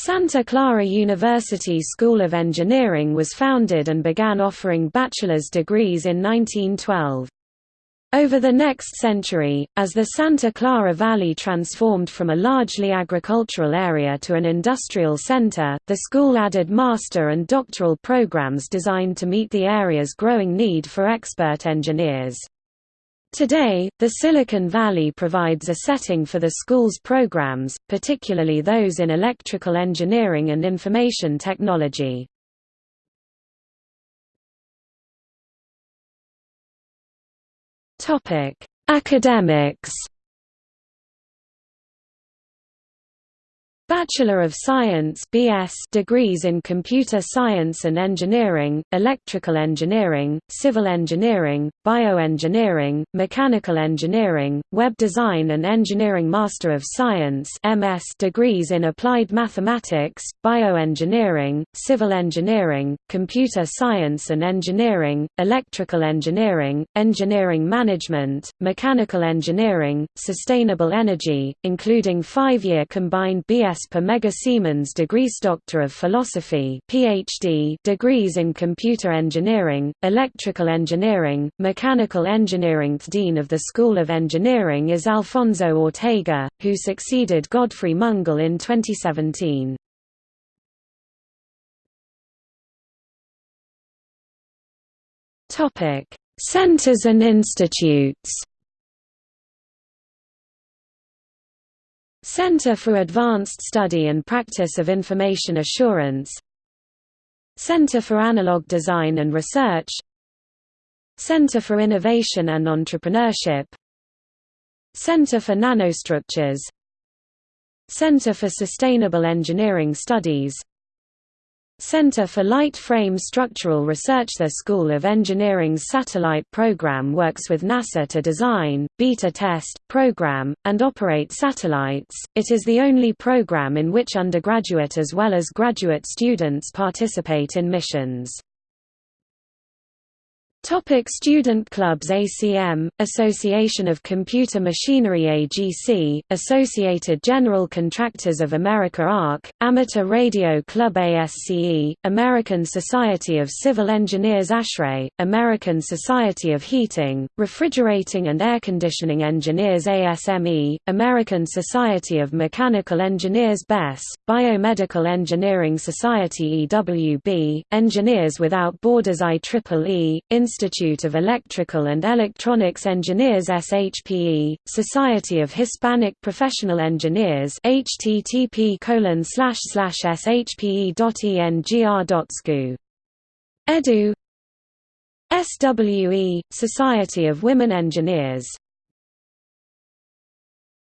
Santa Clara University School of Engineering was founded and began offering bachelor's degrees in 1912. Over the next century, as the Santa Clara Valley transformed from a largely agricultural area to an industrial center, the school added master and doctoral programs designed to meet the area's growing need for expert engineers. Today, the Silicon Valley provides a setting for the school's programs, particularly those in electrical engineering and information technology. Academics. Bachelor of Science (BS) degrees in Computer Science and Engineering, Electrical Engineering, Civil Engineering, Bioengineering, Mechanical Engineering, Web Design and Engineering Master of Science (MS) degrees in Applied Mathematics, Bioengineering, Civil Engineering, Computer Science and Engineering, Electrical Engineering, Engineering Management, Mechanical Engineering, Sustainable Energy, including 5-year combined BS per Mega Siemens degrees Doctor of Philosophy PhD degrees in Computer Engineering, Electrical Engineering, Mechanical Engineering The Dean of the School of Engineering is Alfonso Ortega, who succeeded Godfrey Mungal in 2017. Centers and institutes Center for Advanced Study and Practice of Information Assurance. Center for Analog Design and Research. Center for Innovation and Entrepreneurship. Center for Nanostructures. Center for Sustainable Engineering Studies Center for Light Frame Structural Research The School of Engineering's satellite program works with NASA to design, beta test, program, and operate satellites. It is the only program in which undergraduate as well as graduate students participate in missions. Topic student clubs ACM, Association of Computer Machinery AGC, Associated General Contractors of America ARC, Amateur Radio Club ASCE, American Society of Civil Engineers ASHRAE, American Society of Heating, Refrigerating and Air Conditioning Engineers ASME, American Society of Mechanical Engineers BES, Biomedical Engineering Society EWB, Engineers Without Borders IEEE, Institute of Electrical and Electronics Engineers SHPE, Society of Hispanic Professional Engineers http shpe.engr.scu. Edu SWE, Society of Women Engineers